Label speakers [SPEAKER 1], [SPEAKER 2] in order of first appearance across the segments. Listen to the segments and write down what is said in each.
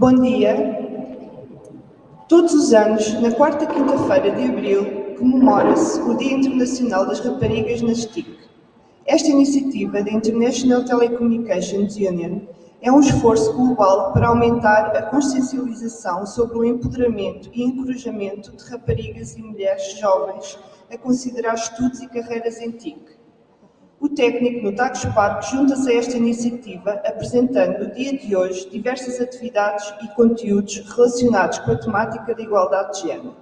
[SPEAKER 1] Bom dia. Todos os anos, na quarta quinta-feira de abril, comemora-se o Dia Internacional das Raparigas nas TIC. Esta iniciativa da International Telecommunications Union é um esforço global para aumentar a consciencialização sobre o empoderamento e encorajamento de raparigas e mulheres jovens a considerar estudos e carreiras em TIC. O técnico no Tagus Park junta-se a esta iniciativa, apresentando no dia de hoje diversas atividades e conteúdos relacionados com a temática da igualdade de género,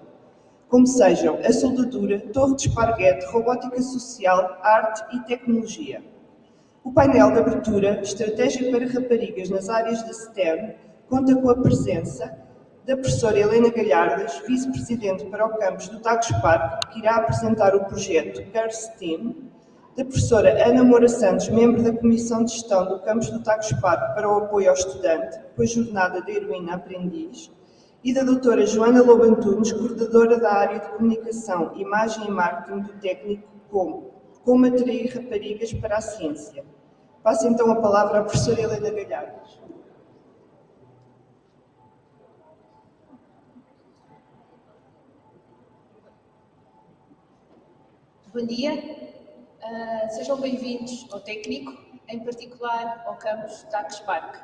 [SPEAKER 1] como sejam a soldadura, torre de esparguete, robótica social, arte e tecnologia. O painel de abertura, Estratégia para Raparigas nas áreas da STEM, conta com a presença da professora Helena Galhardas, vice-presidente para o campus do Tagus Park, que irá apresentar o projeto Girls Team, da professora Ana Moura Santos, membro da Comissão de Gestão do Campus do Tagus Parque para o apoio ao estudante, com a jornada da heroína aprendiz, e da doutora Joana Lobo Antunes, coordenadora da área de Comunicação, Imagem e Marketing do técnico como Como atrair raparigas para a ciência. Passo então a palavra à professora Helena Galhardos.
[SPEAKER 2] Bom dia, Uh, sejam bem-vindos ao técnico, em particular ao campus Tax Park.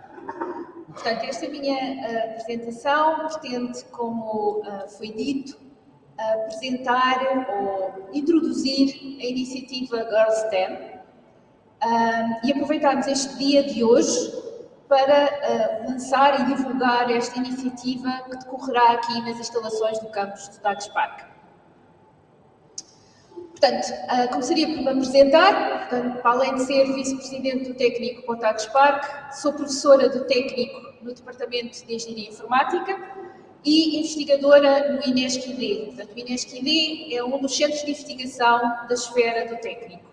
[SPEAKER 2] Portanto, esta minha uh, apresentação pretende, como uh, foi dito, apresentar ou introduzir a iniciativa Girls STEM e aproveitarmos este dia de hoje para lançar e divulgar esta iniciativa que decorrerá aqui nas instalações do campus de Tax Park. Portanto, uh, começaria por me apresentar, portanto, além de ser vice-presidente do técnico Pontados Park, sou professora do técnico no Departamento de Engenharia Informática e investigadora no INESC-ID. Portanto, o INESC-ID é um dos centros de investigação da esfera do técnico.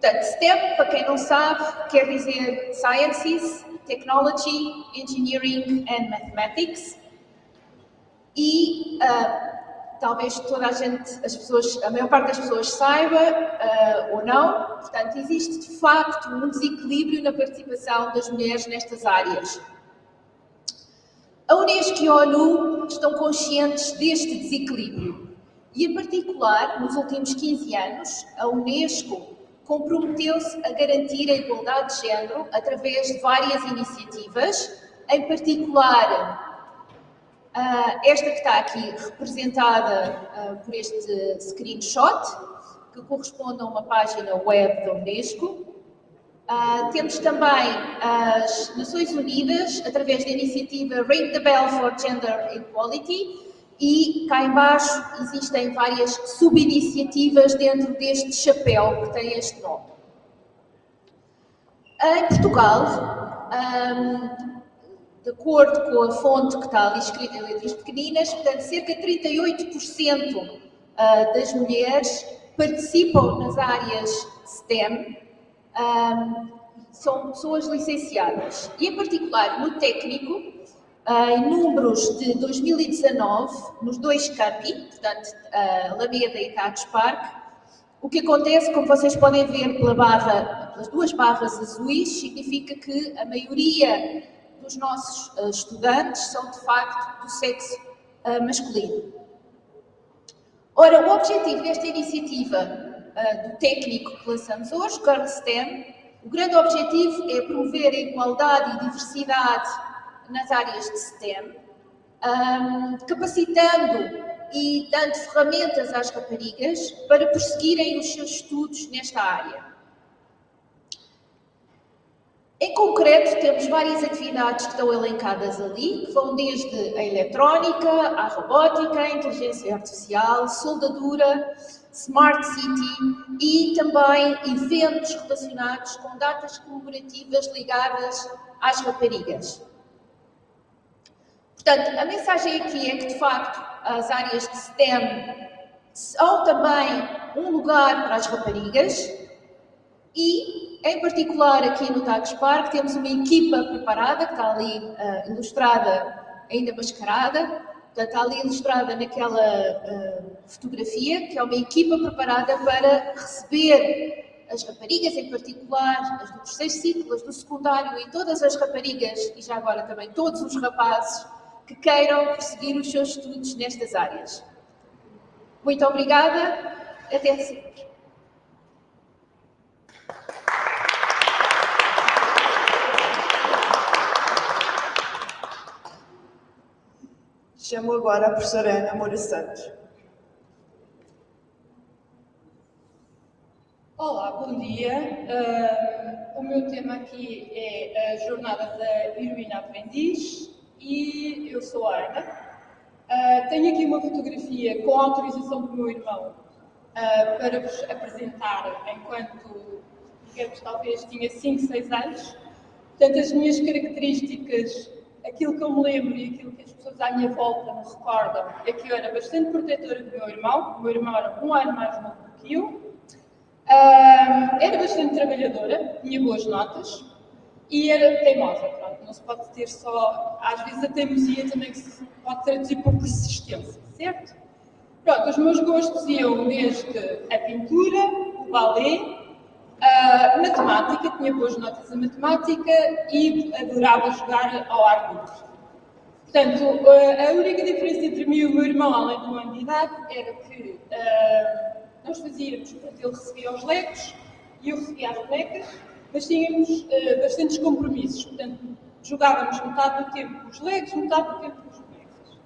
[SPEAKER 2] Portanto, STEM, para quem não sabe, quer dizer Sciences, Technology, Engineering and Mathematics. E uh, talvez toda a gente, as pessoas, a maior parte das pessoas saiba uh, ou não, portanto, existe de facto um desequilíbrio na participação das mulheres nestas áreas. A Unesco e a ONU estão conscientes deste desequilíbrio e, em particular, nos últimos 15 anos, a Unesco comprometeu-se a garantir a igualdade de género através de várias iniciativas, em particular Uh, esta que está aqui representada uh, por este screenshot, que corresponde a uma página web da Unesco. Uh, temos também as Nações Unidas, através da iniciativa Ring the Bell for Gender Equality, e cá embaixo existem várias subiniciativas dentro deste chapéu que tem este nome. Em Portugal, um, de acordo com a fonte que está ali escrita em letras pequeninas, portanto, cerca de 38% ah, das mulheres participam nas áreas STEM, são pessoas licenciadas. E, em particular, no técnico, ah, em números de 2019, nos dois campi, portanto, Alameda e Tagus Park, o que acontece, como vocês podem ver pela barra, pelas duas barras azuis, significa que a maioria dos nossos uh, estudantes são, de facto, do sexo uh, masculino. Ora, o objetivo desta iniciativa uh, do técnico que lançamos hoje, Girl STEM, o grande objetivo é promover a igualdade e diversidade nas áreas de STEM, um, capacitando e dando ferramentas às raparigas para prosseguirem os seus estudos nesta área. Em concreto, temos várias atividades que estão elencadas ali, que vão desde a eletrónica, a robótica, a inteligência artificial, soldadura, Smart City e também eventos relacionados com datas comemorativas ligadas às raparigas. Portanto, a mensagem aqui é que, de facto, as áreas de STEM são também um lugar para as raparigas e em particular, aqui no Tagus Park, temos uma equipa preparada, que está ali uh, ilustrada, ainda mascarada, portanto, está ali ilustrada naquela uh, fotografia, que é uma equipa preparada para receber as raparigas em particular, as do terceiro ciclo, as do secundário e todas as raparigas, e já agora também todos os rapazes, que queiram prosseguir os seus estudos nestas áreas. Muito obrigada, até sempre.
[SPEAKER 1] Chamo agora a professora Ana Moura Santos.
[SPEAKER 3] Olá, bom dia. Uh, o meu tema aqui é a jornada da heroína aprendiz e eu sou a Ana. Uh, tenho aqui uma fotografia com autorização do meu irmão uh, para vos apresentar enquanto, digamos, talvez tinha 5, 6 anos. Portanto, as minhas características, aquilo que eu me lembro e aquilo que as pessoas à minha volta me recordam é que eu era bastante protetora do meu irmão. O meu irmão era um ano mais novo do que eu Uh, era bastante trabalhadora, tinha boas notas e era teimosa. Pronto, não se pode ter só. Às vezes a teimosia também se pode traduzir por persistência, certo? Pronto, os meus gostos iam desde a pintura, o balé, a matemática, tinha boas notas em matemática e adorava jogar ao ar livre. Portanto, a única diferença entre mim e o meu irmão, além do ano de idade, era que. Uh, nós fazíamos, portanto, ele recebia os legos e eu recebia as bonecas, mas tínhamos uh, bastantes compromissos. Portanto, jogávamos metade do tempo com os legos, metade do tempo com as bonecas.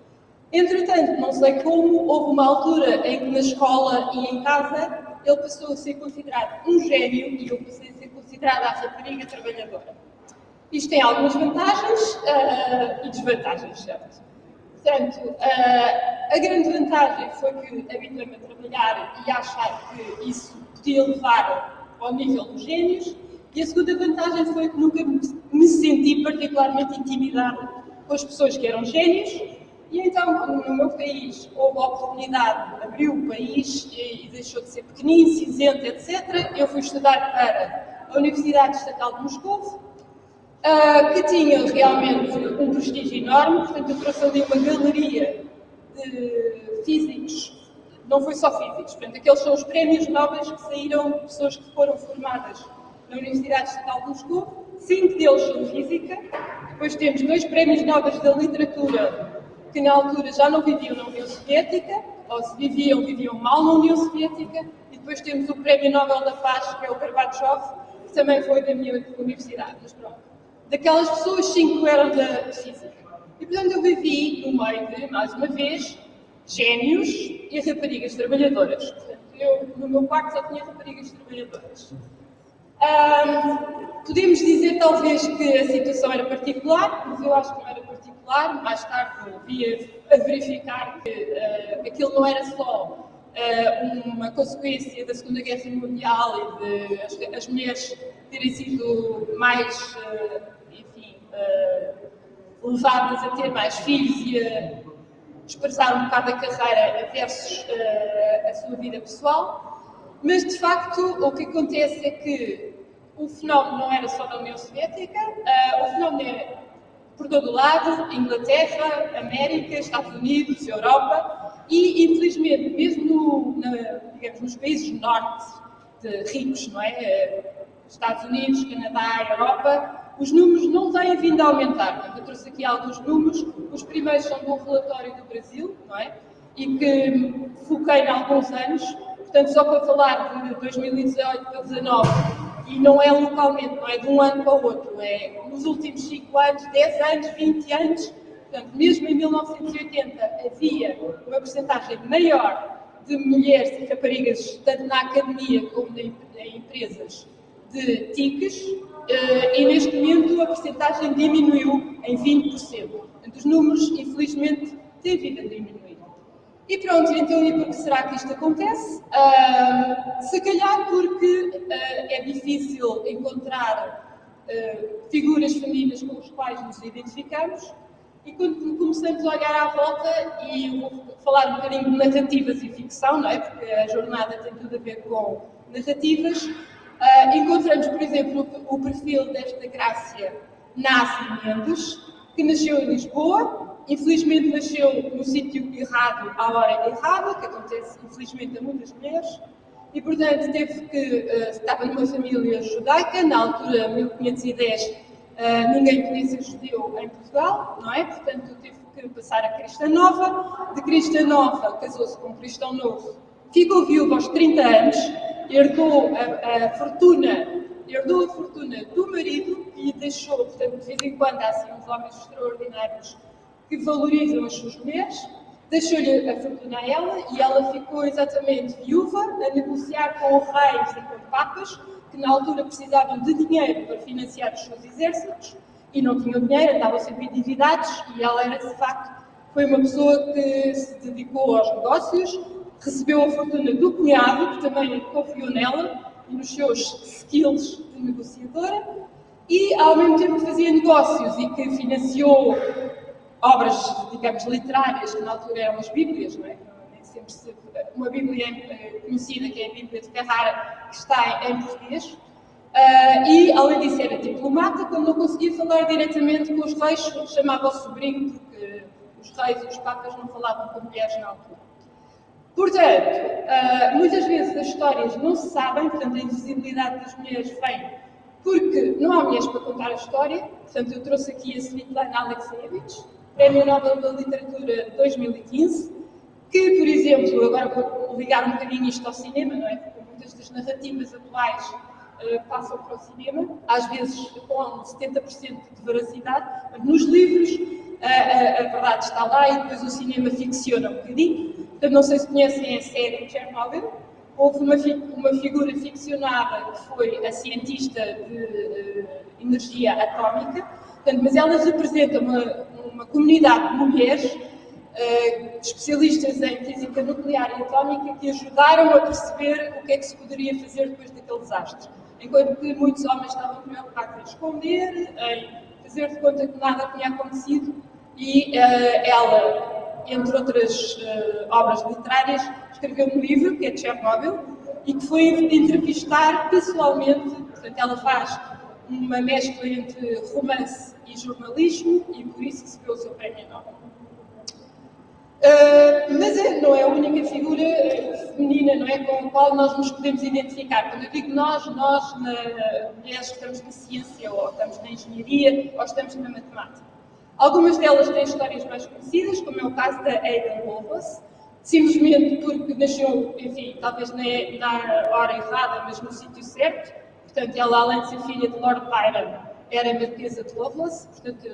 [SPEAKER 3] Entretanto, não sei como, houve uma altura em que na escola e em casa ele passou a ser considerado um gênio e eu passei a ser considerada a rapariga trabalhadora. Isto tem algumas vantagens uh, e desvantagens, certo? Portanto, uh, a grande vantagem foi que habituei-me a trabalhar e a achar que isso podia levar ao nível dos gênios, e a segunda vantagem foi que nunca me senti particularmente intimidada com as pessoas que eram gênios, e então, no meu país houve a oportunidade, abriu o país e, deixou de ser pequenino, cinzento, etc., eu fui estudar para a Universidade Estatal de Moscou, uh, que tinha realmente um prestígio enorme, portanto, eu trouxe ali uma galeria de físicos, não foi só físicos, portanto, aqueles são os prémios nobres que saíram de pessoas que foram formadas na Universidade Estatal de Moscou, cinco deles são física, depois temos dois prémios nobres da literatura, que na altura já não viviam na União Soviética, ou se viviam, viviam mal na União Soviética, e depois temos o Prémio Nobel da Paz, que é o Gorbachev, que também foi da minha universidade, mas pronto daquelas pessoas, cinco eram da física. E, portanto, eu vivi no meio de, mais uma vez, gênios e raparigas trabalhadoras. Portanto, eu, no meu quarto, só tinha raparigas trabalhadoras. Um, podemos dizer, talvez, que a situação era particular, mas eu acho que não era particular. Mais tarde, eu via a verificar que uh, aquilo não era só uh, uma consequência da Segunda Guerra Mundial e de as, as mulheres terem sido mais uh, uh, levadas a ter mais filhos e a expressar um bocado a carreira versus a sua vida pessoal. Mas, de facto, o que acontece é que o fenómeno não era só da União Soviética, o fenómeno é por todo lado, Inglaterra, América, Estados Unidos, Europa, e infelizmente, mesmo no, na, digamos, nos países norte de ricos, não é? Estados Unidos, Canadá, Europa, os números não têm vindo a aumentar. Eu trouxe aqui alguns números. Os primeiros são um relatório do Brasil, não é? E que foquei em alguns anos. Portanto, só para falar de 2018 para 2019, e não é localmente, não é de um ano para o outro, é nos últimos 5 anos, 10 anos, 20 anos. Portanto, mesmo em 1980 havia uma porcentagem maior de mulheres e raparigas, tanto na academia como em empresas, de TICs, eh, e neste momento a porcentagem diminuiu em 20%. Portanto, os números, infelizmente, têm vindo a diminuir. E pronto, então e por que será que isto acontece? Uh, se calhar porque uh, é difícil encontrar uh, figuras femininas com as quais nos identificamos e quando começamos a olhar à volta, e vou falar um bocadinho de narrativas e ficção, não é? porque a jornada tem tudo a ver com narrativas, Uh, encontramos, por exemplo, o perfil desta Grácia Mendes, que nasceu em Lisboa, infelizmente nasceu no sítio errado, à hora errada, que acontece infelizmente a muitas mulheres, e, portanto, teve que, uh, estava numa família judaica, na altura, 1510, uh, ninguém podia ser judeu em Portugal, não é? Portanto, teve que passar a cristã nova, de cristã nova casou-se com um cristão novo, ficou viúva aos 30 anos, herdou a, a fortuna herdou a fortuna do marido e deixou, portanto, de vez em quando há assim uns homens extraordinários que valorizam as suas mulheres, deixou-lhe a fortuna a ela e ela ficou exatamente viúva a negociar com reis e com papas que na altura precisavam de dinheiro para financiar os seus exércitos e não tinham dinheiro, andavam sempre endividados e ela era de facto foi uma pessoa que se dedicou aos negócios, recebeu a fortuna do cunhado, que também confiou nela e nos seus skills de negociadora, e ao mesmo tempo fazia negócios e que financiou obras, digamos, literárias, que na altura eram as Bíblias, não é? Se, uma Bíblia eh, conhecida, que é a Bíblia de Carrara, que está em português. Uh, e, além disso, era diplomata, quando não conseguia falar diretamente com os reis, chamava o sobrinho, porque os reis e os papas não falavam com mulheres na altura. Portanto, uh, muitas vezes as histórias não se sabem, portanto, a invisibilidade das mulheres vem porque não há mulheres para contar a história. Portanto, eu trouxe aqui a Svetlana Alexievich, Prémio Nobel da Literatura 2015, que, por exemplo, agora vou ligar um bocadinho isto ao cinema, não é? Porque muitas das narrativas atuais uh, passam para o cinema, às vezes com 70% de veracidade, mas nos livros uh, a, a verdade está lá e depois o cinema ficciona um bocadinho. Portanto, não sei se conhecem a série Chernobyl. Houve uma, uma figura ficcionada que foi a cientista de uh, energia atómica, portanto, mas ela representa uma, uma comunidade de mulheres uh, especialistas em física nuclear e atómica que ajudaram a perceber o que é que se poderia fazer depois daquele desastre. Enquanto que muitos homens estavam preocupados em esconder, em fazer de conta que nada tinha acontecido, e uh, ela entre outras uh, obras literárias, escreveu um livro, que é Chernobyl, e que foi entrevistar pessoalmente, portanto, ela faz uma mescla entre romance e jornalismo, e por isso recebeu o seu prémio Nobel. Uh, mas é, não é a única figura feminina não é, com a qual nós nos podemos identificar. Quando eu digo nós, nós, na, mulheres que estamos na ciência, ou estamos na engenharia, ou estamos na matemática. Algumas delas têm histórias mais conhecidas, como é o caso da Ada Lovelace, simplesmente porque nasceu, enfim, talvez na hora errada, mas no sítio certo. Portanto, ela, além de ser filha de Lord Byron, era marquesa de Lovelace, portanto,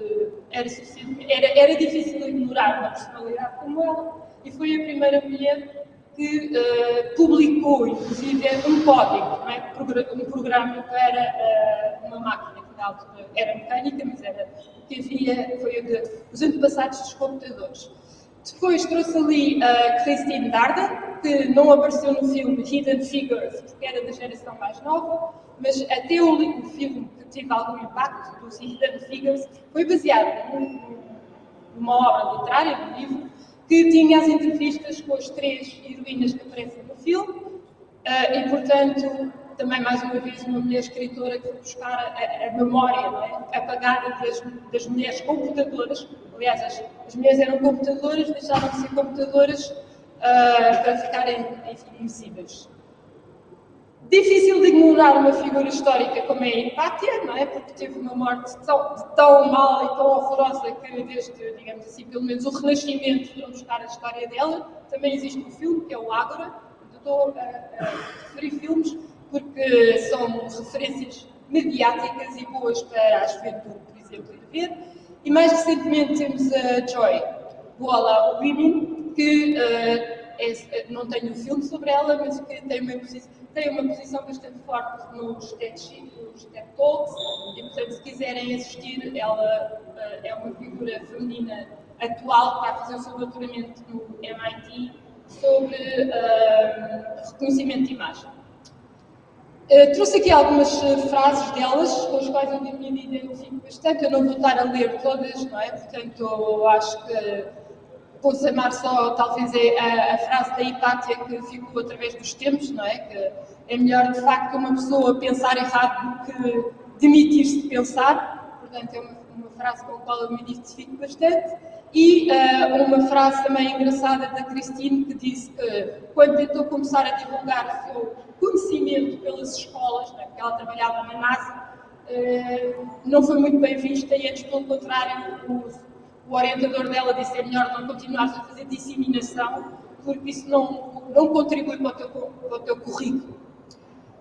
[SPEAKER 3] era, era, era difícil ignorar uma personalidade como ela, e foi a primeira mulher que uh, publicou, inclusive, um código, é? um programa para uh, uma máquina que na altura era mecânica, mas era o que havia, foi de, os antepassados dos computadores. Depois trouxe ali a Christine Darden, que não apareceu no filme Hidden Figures, porque era da geração mais nova, mas até o, o filme que teve algum impacto, dos Hidden Figures, foi baseado num, numa obra literária, num livro, que tinha as entrevistas com as três heroínas que aparecem no filme, uh, e portanto também mais uma vez uma mulher escritora que buscar a, a memória é? apagada das, das, mulheres computadoras. Aliás, as, as, mulheres eram computadoras, deixaram de ser computadoras uh, para ficarem invisíveis. Difícil de ignorar uma figura histórica como é a Hipátia, não é? Porque teve uma morte tão, tão mal e tão horrorosa que desde, digamos assim, pelo menos o Renascimento foram buscar a história dela. Também existe um filme que é o Ágora, estou a, a referir filmes porque são referências mediáticas e boas para a juventude, por exemplo, ir ver. E mais recentemente temos a Joy Boala Women, que uh, é, não tenho um filme sobre ela, mas que tem uma tem uma posição bastante forte nos TED, nos TED Talks, e portanto, se quiserem assistir, ela uh, é uma figura feminina atual que a fazer o seu doutoramento no MIT sobre uh, reconhecimento de imagem. Uh, trouxe aqui algumas frases delas, com as quais eu me identifico bastante. Eu não vou estar a ler todas, não é? Portanto, eu acho que vou chamar só, talvez, é a, a, frase da Hipátia que ficou através dos tempos, não é? Que é melhor, de facto, uma pessoa pensar errado do que demitir-se de pensar. Portanto, é uma, uma, frase com a qual eu me identifico bastante. E uh, uma frase também engraçada da Christine, que disse que, quando tentou começar a divulgar o seu reconhecimento pelas escolas, né, porque ela trabalhava na NASA, uh, não foi muito bem vista e antes, pelo contrário, o, o orientador dela disse é melhor não continuar a fazer disseminação, porque isso não, não contribui para o teu, para o teu currículo.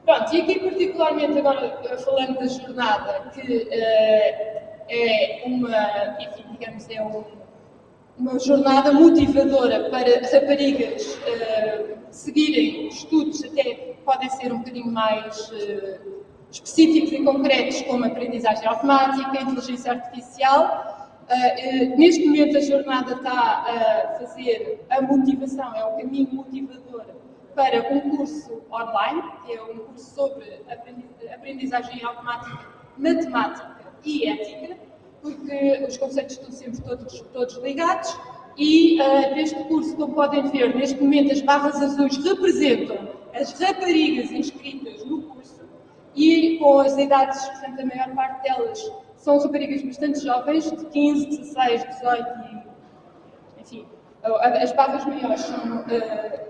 [SPEAKER 3] Pronto, e aqui particularmente agora falando da jornada, que uh, é uma, enfim, digamos, é um, uma jornada motivadora para raparigas uh, seguirem estudos até podem ser um bocadinho mais uh, específicos e concretos, como aprendizagem automática, inteligência artificial. Uh, neste momento a jornada está a fazer a motivação, é o caminho motivador para um curso online, que é um curso sobre aprendizagem automática, matemática e ética, porque os conceitos estão sempre todos, todos ligados. E uh, neste curso, como podem ver, neste momento as barras azuis representam as raparigas inscritas no curso e com as idades, portanto, a maior parte delas são raparigas bastante jovens, de 15, 16, 18 e, enfim, as barras maiores são uh,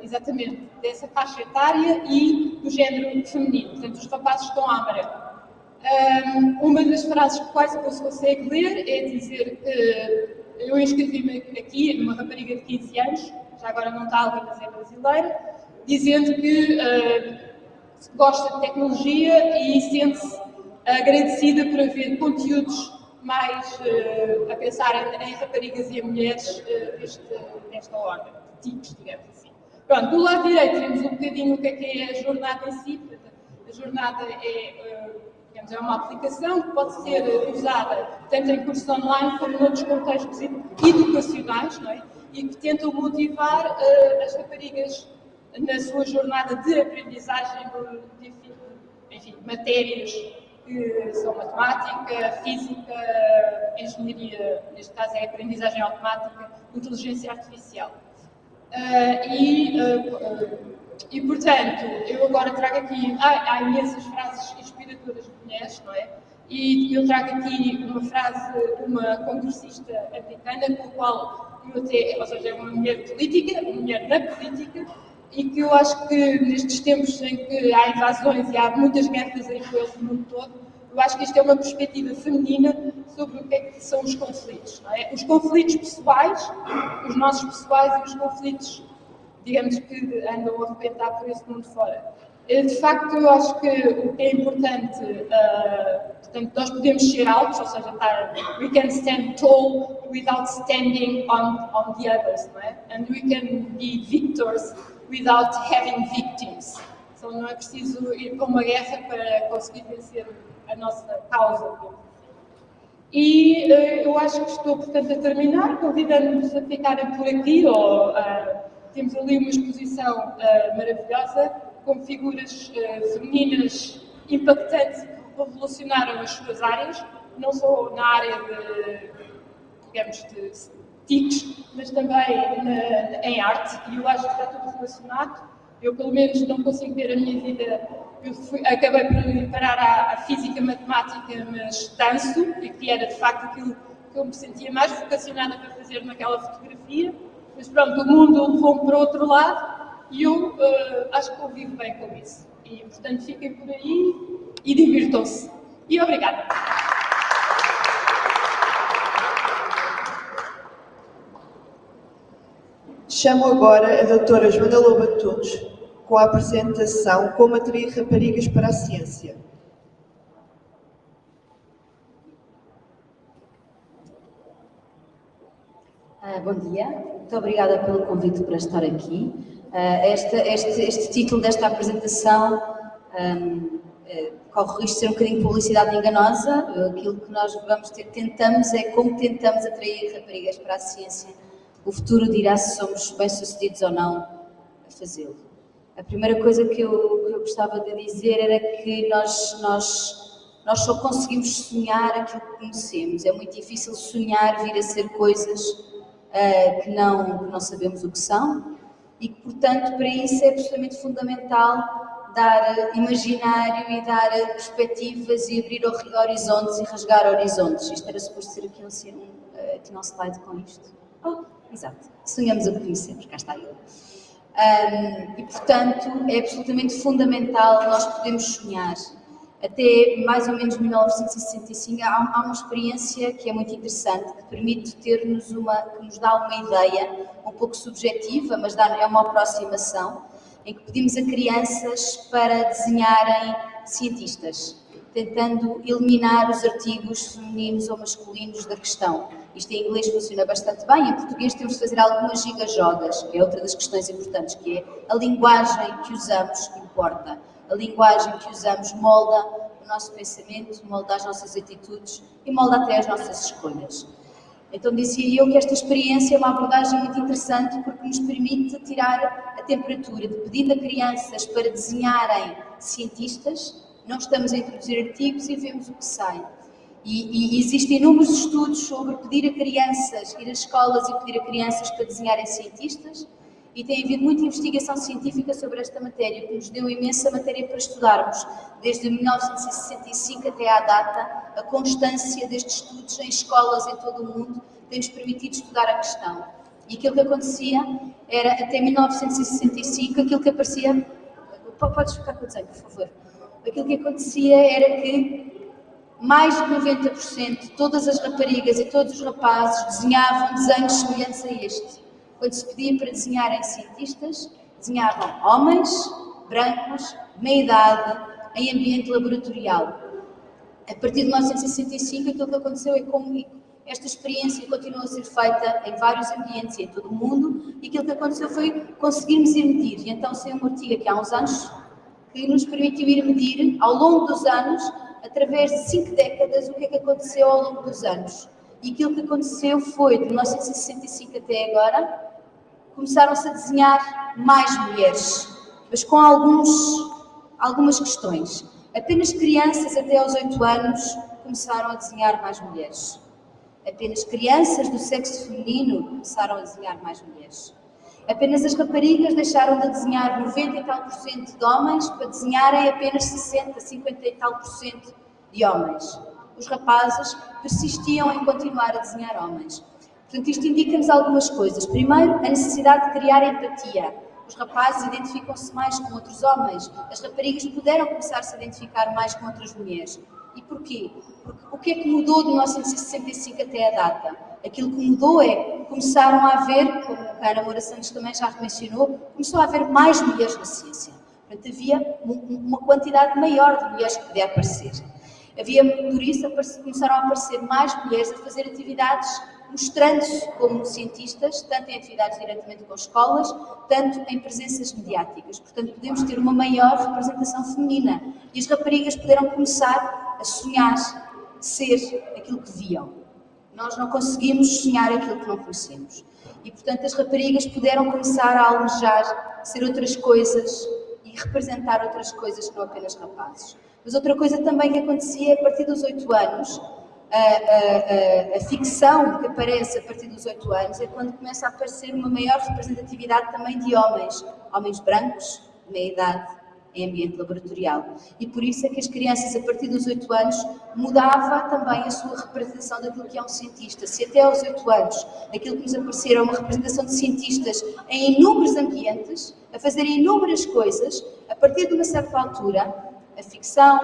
[SPEAKER 3] exatamente dessa faixa etária e do género feminino, portanto, os rapazes estão à amarelo. Um, uma das frases que quase não se consegue ler é dizer que eu inscrevi-me aqui numa rapariga de 15 anos, já agora não está ali, mas é brasileira, dizendo que uh, gosta de tecnologia e sente-se agradecida por haver conteúdos mais uh, a pensar em, em, raparigas e em mulheres uh, deste, desta ordem, de TICs, digamos assim. Pronto, do lado direito temos um bocadinho o que é, que é a jornada em si. A jornada é Digamos, é uma aplicação que pode ser usada tanto em cursos online como em outros contextos educacionais, não é? E que tentam motivar uh, as raparigas na sua jornada de aprendizagem de, de enfim, matérias que são matemática, física, engenharia, neste caso é aprendizagem automática, inteligência artificial. Uh, e uh, e, portanto, eu agora trago aqui, há, há imensas frases inspiradoras de mulheres, não é? E eu trago aqui uma frase de uma congressista americana, com a qual eu até, ou seja, é uma mulher política, uma mulher na política, e que eu acho que nestes tempos em que há invasões e há muitas guerras em influência no mundo todo, eu acho que isto é uma perspectiva feminina sobre o que é que são os conflitos. É? Os conflitos pessoais, os nossos pessoais e os conflitos digamos que andam a arrebentar por esse mundo fora. Eh, de facto, eu acho que o que é importante, uh, portanto, nós podemos ser altos, ou seja, estar, we can stand tall without standing on, on the others, não é? And we can be victors without having victims. Então, não é preciso ir para uma guerra para conseguir vencer a nossa causa. E uh, eu acho que estou, portanto, a terminar, convidando-vos a ficarem por aqui ou uh, temos ali uma exposição maravilhosa com figuras uh, femininas impactantes que revolucionaram as suas áreas, não só na área de, digamos, de TICs, mas também na, em arte, e eu acho que está tudo relacionado. Eu, pelo menos, não consigo ver a minha vida. Eu fui, acabei por parar à, à física matemática, mas danço, e que era de facto aquilo que eu me sentia mais vocacionada para fazer naquela fotografia. Mas pronto, o mundo levou-me para outro lado e eu uh, acho que convivo bem com isso. E portanto fiquem por aí e divirtam-se. E obrigada.
[SPEAKER 1] Chamo agora a doutora Joana Loba Tunes com a apresentação Como atrair raparigas para a ciência.
[SPEAKER 4] Uh, bom dia, muito obrigada pelo convite para estar aqui. Uh, esta, este, este, título desta apresentação um, uh, eh, corre o risco de ser um bocadinho de publicidade enganosa. Aquilo que nós vamos ter, tentamos é como tentamos atrair raparigas para a ciência. O futuro dirá se somos bem-sucedidos ou não a fazê-lo. A primeira coisa que eu, que eu gostava de dizer era que nós, nós, nós só conseguimos sonhar aquilo que conhecemos. É muito difícil sonhar vir a ser coisas uh, que, não, que não sabemos o que são e que, portanto, para isso é absolutamente fundamental dar imaginário e dar perspectivas e abrir horizontes e rasgar horizontes. Isto era suposto ser aqui um, um, aqui um slide com isto. Oh, exato. Sonhamos a conhecermos, cá está ele. Um, e, portanto, é absolutamente fundamental nós podermos sonhar. Até mais ou menos 1965 há, há uma experiência que é muito interessante, que permite ter-nos uma, que nos dá uma ideia um pouco subjetiva, mas dá, é uma aproximação, em que pedimos a crianças para desenharem cientistas, tentando eliminar os artigos femininos ou masculinos da questão. Isto em inglês funciona bastante bem, em português temos de fazer algumas gigajogas, que é outra das questões importantes, que é a linguagem que usamos importa. A linguagem que usamos molda o nosso pensamento, molda as nossas atitudes e molda até as nossas escolhas. Então dizia eu que esta experiência é uma abordagem muito interessante porque nos permite tirar a temperatura de pedindo a crianças para desenharem cientistas, não estamos a introduzir artigos e vemos o que sai. E, e, existem inúmeros estudos sobre pedir a crianças, ir às escolas e pedir a crianças para desenharem cientistas, e tem havido muita investigação científica sobre esta matéria, que nos deu imensa matéria para estudarmos, desde 1965 até à data, a constância destes estudos em escolas em todo o mundo tem-nos permitido estudar a questão. E aquilo que acontecia era, até 1965, aquilo que aparecia... Podes ficar com o desenho, por favor. Aquilo que acontecia era que mais de 90% de todas as raparigas e todos os rapazes desenhavam desenhos semelhantes a este quando se pedia para desenharem cientistas, desenhavam homens, brancos, meia-idade, em ambiente laboratorial. A partir de 1965, aquilo que aconteceu é como esta experiência continuou a ser feita em vários ambientes em todo o mundo e aquilo que aconteceu foi conseguirmos ir medir. E então saiu um artigo aqui há uns anos que nos permitiu ir medir ao longo dos anos, através de cinco décadas, o que é que aconteceu ao longo dos anos. E aquilo que aconteceu foi, de 1965 até agora, começaram-se a desenhar mais mulheres, mas com alguns, algumas questões. Apenas crianças até aos 8 anos começaram a desenhar mais mulheres. Apenas crianças do sexo feminino começaram a desenhar mais mulheres. Apenas as raparigas deixaram de desenhar 90 e tal por cento de homens para desenharem apenas 60, 50 e tal por cento de homens. Os rapazes persistiam em continuar a desenhar homens. Portanto, isto indica-nos algumas coisas. Primeiro, a necessidade de criar empatia. Os rapazes identificam-se mais com outros homens, as raparigas puderam começar a se identificar mais com outras mulheres. E porquê? Porque o que é que mudou de 1965 até a data? Aquilo que mudou é começaram a haver, como a Ana Moura Santos também já mencionou, começou a haver mais mulheres na ciência. Portanto, havia uma quantidade maior de mulheres que podia aparecer. Havia, por isso, começaram a aparecer mais mulheres a fazer atividades mostrando-se como cientistas, tanto em atividades diretamente com escolas, tanto em presenças mediáticas. Portanto, podemos ter uma maior representação feminina e as raparigas puderam começar a sonhar ser aquilo que viam. Nós não conseguimos sonhar aquilo que não conhecemos. E, portanto, as raparigas puderam começar a almejar ser outras coisas e representar outras coisas que não apenas rapazes. Mas outra coisa também que acontecia a partir dos oito anos a, ficção que aparece a partir dos oito anos é quando começa a aparecer uma maior representatividade também de homens, homens brancos, de meia idade, em ambiente laboratorial. E por isso é que as crianças, a partir dos oito anos, mudava também a sua representação daquilo que é um cientista. Se até aos oito anos aquilo que nos aparecer é uma representação de cientistas em inúmeros ambientes, a fazerem inúmeras coisas, a partir de uma certa altura, a ficção,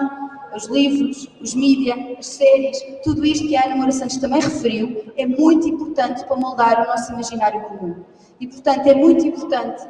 [SPEAKER 4] os livros, os mídias, as séries, tudo isto que a Ana Moura Santos também referiu, é muito importante para moldar o nosso imaginário comum. E, portanto, é muito importante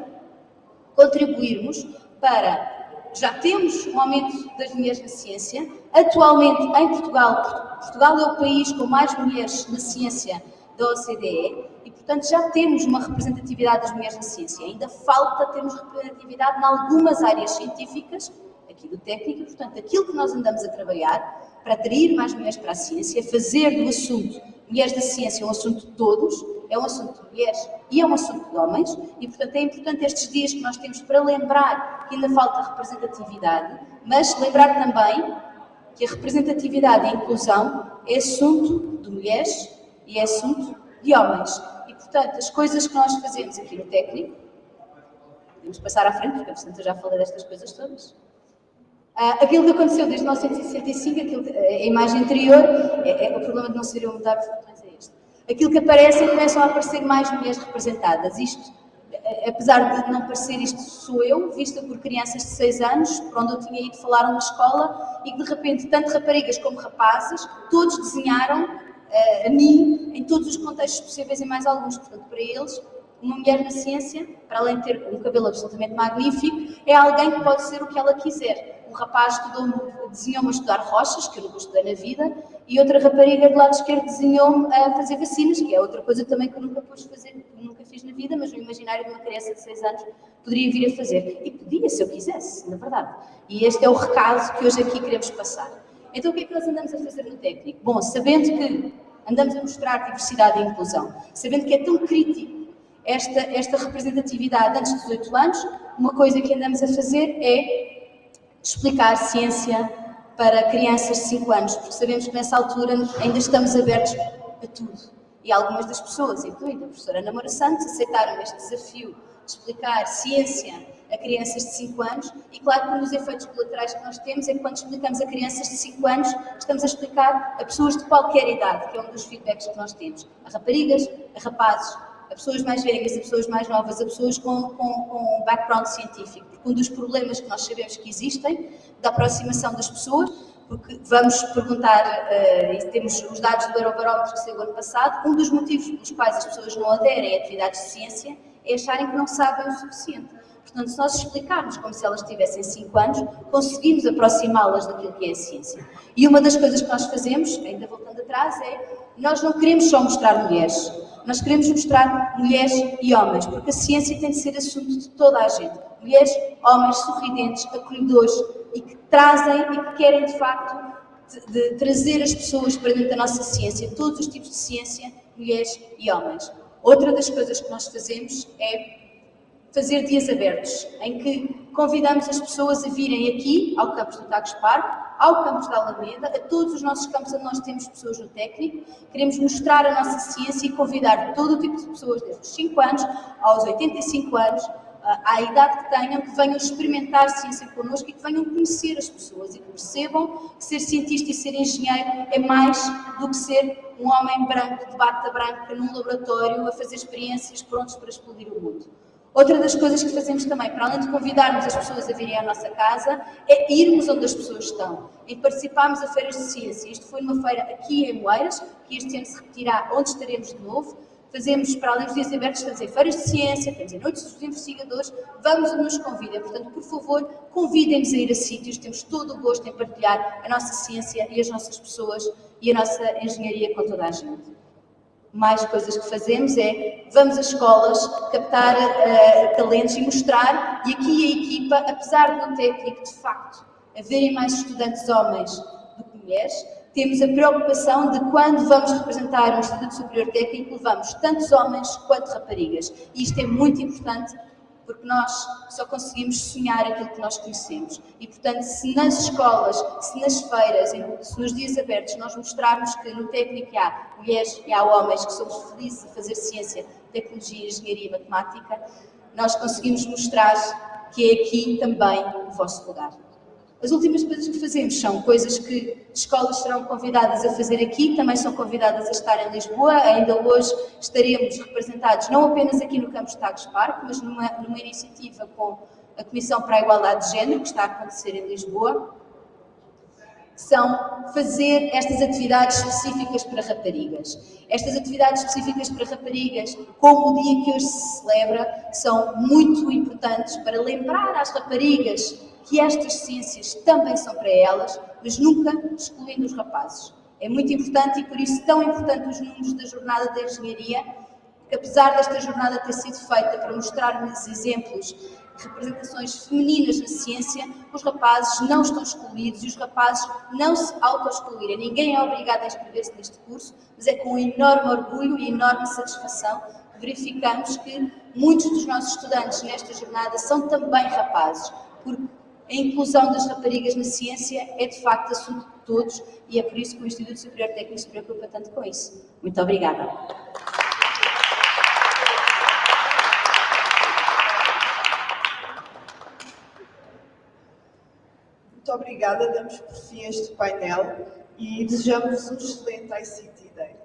[SPEAKER 4] contribuirmos para. Já temos um aumento das mulheres na ciência. Atualmente, em Portugal, Portugal é o país com mais mulheres na ciência da OCDE e, portanto, já temos uma representatividade das mulheres na ciência. Ainda falta termos representatividade em algumas áreas científicas aqui do técnico, portanto, aquilo que nós andamos a trabalhar para atrair mais mulheres para a ciência, fazer do assunto mulheres da ciência um assunto de todos, é um assunto de mulheres e é um assunto de homens, e portanto é importante estes dias que nós temos para lembrar que ainda falta representatividade, mas lembrar também que a representatividade e a inclusão é assunto de mulheres e é assunto de homens. E portanto, as coisas que nós fazemos aqui no técnico, podemos passar à frente, porque portanto já falei destas coisas todas. Uh, aquilo que aconteceu desde 1965, aquilo que, a imagem anterior, é, é, o problema de não se mudar botões é este. Aquilo que aparece é começam a aparecer mais mulheres representadas. Isto, apesar de não parecer isto sou eu, vista por crianças de 6 anos, para onde eu tinha ido falar numa escola, e que de repente, tanto raparigas como rapazes, todos desenharam uh, a mim em todos os contextos possíveis e mais alguns. Portanto, para eles, uma mulher na ciência, para além de ter um cabelo absolutamente magnífico, é alguém que pode ser o que ela quiser. Um rapaz desenhou-me a estudar rochas, que eu nunca estudei na vida, e outra rapariga do lado esquerdo desenhou-me a fazer vacinas, que é outra coisa também que eu nunca pude fazer, nunca fiz na vida, mas no imaginário de uma criança de 6 anos poderia vir a fazer. E podia, se eu quisesse, na verdade. E este é o recado que hoje aqui queremos passar. Então, o que é que nós andamos a fazer no técnico? Bom, sabendo que andamos a mostrar diversidade e inclusão, sabendo que é tão crítico esta, esta representatividade antes dos 18 anos, uma coisa que andamos a fazer é explicar ciência para crianças de 5 anos, porque sabemos que nessa altura ainda estamos abertos a tudo. E algumas das pessoas, incluindo a professora Ana Moura Santos, aceitaram este desafio de explicar ciência a crianças de 5 anos e claro que um dos efeitos colaterais que nós temos é que quando explicamos a crianças de 5 anos, estamos a explicar a pessoas de qualquer idade, que é um dos feedbacks que nós temos, a raparigas, a rapazes, a pessoas mais velhas, a pessoas mais novas, a pessoas com, com, com background científico. Porque um dos problemas que nós sabemos que existem da aproximação das pessoas, porque vamos perguntar, uh, e temos os dados do Eurobarómetro que saiu ano passado, um dos motivos pelos quais as pessoas não aderem a atividades de ciência é acharem que não sabem o suficiente. Portanto, se nós explicarmos como se elas tivessem 5 anos, conseguimos aproximá-las daquilo que é a ciência. E uma das coisas que nós fazemos, ainda voltando atrás, é nós não queremos só mostrar mulheres, nós queremos mostrar mulheres e homens, porque a ciência tem de ser assunto de toda a gente. Mulheres, homens sorridentes, acolhedores e que trazem e que querem de facto de, de trazer as pessoas para dentro da nossa ciência, todos os tipos de ciência, mulheres e homens. Outra das coisas que nós fazemos é fazer dias abertos, em que convidamos as pessoas a virem aqui ao campus do Tagus Park, ao campus da Alameda, a todos os nossos campos onde nós temos pessoas no técnico. Queremos mostrar a nossa ciência e convidar todo o tipo de pessoas, desde os 5 anos aos 85 anos, à idade que tenham, que venham experimentar ciência connosco e que venham conhecer as pessoas e que percebam que ser cientista e ser engenheiro é mais do que ser um homem branco de bata branca num laboratório a fazer experiências prontos para explodir o mundo. Outra das coisas que fazemos também, para além de convidarmos as pessoas a virem à nossa casa, é irmos onde as pessoas estão, e participarmos a feiras de ciência. Isto foi uma feira aqui em Moeiras, que este ano se repetirá onde estaremos de novo. Fazemos, para além dos dias abertos, em feiras de ciência, estamos em noites dos investigadores, vamos onde nos convidem. Portanto, por favor, convidem-nos a ir a sítios, temos todo o gosto em partilhar a nossa ciência e as nossas pessoas e a nossa engenharia com toda a gente mais coisas que fazemos é, vamos às escolas captar uh, talentos e mostrar, e aqui a equipa, apesar do técnico de facto haverem mais estudantes homens do que mulheres, temos a preocupação de quando vamos representar um Instituto Superior Técnico, levamos tantos homens quanto raparigas. E isto é muito importante porque nós só conseguimos sonhar aquilo que nós conhecemos. E, portanto, se nas escolas, se nas feiras, se nos dias abertos nós mostrarmos que no técnico há mulheres e há homens que somos felizes a fazer ciência, tecnologia, engenharia e matemática, nós conseguimos mostrar que é aqui também o vosso lugar. As últimas coisas que fazemos são coisas que escolas serão convidadas a fazer aqui, também são convidadas a estar em Lisboa. Ainda hoje estaremos representados não apenas aqui no campus Tagus Park, mas numa, numa iniciativa com a Comissão para a Igualdade de Género, que está a acontecer em Lisboa, são fazer estas atividades específicas para raparigas. Estas atividades específicas para raparigas, como o dia que hoje se celebra, são muito importantes para lembrar às raparigas que estas ciências também são para elas, mas nunca excluindo os rapazes. É muito importante e por isso tão importante os números da jornada da engenharia, que apesar desta jornada ter sido feita para mostrar-nos exemplos representações femininas na ciência, os rapazes não estão excluídos e os rapazes não se auto-excluírem. Ninguém é obrigado a inscrever-se neste curso, mas é com enorme orgulho e enorme satisfação que verificamos que muitos dos nossos estudantes nesta jornada são também rapazes, porque a inclusão das raparigas na ciência é de facto assunto de todos e é por isso que o Instituto Superior Técnico se preocupa tanto com isso. Muito obrigada.
[SPEAKER 1] Muito obrigada, damos por fim este painel e desejamos um excelente ICT Day.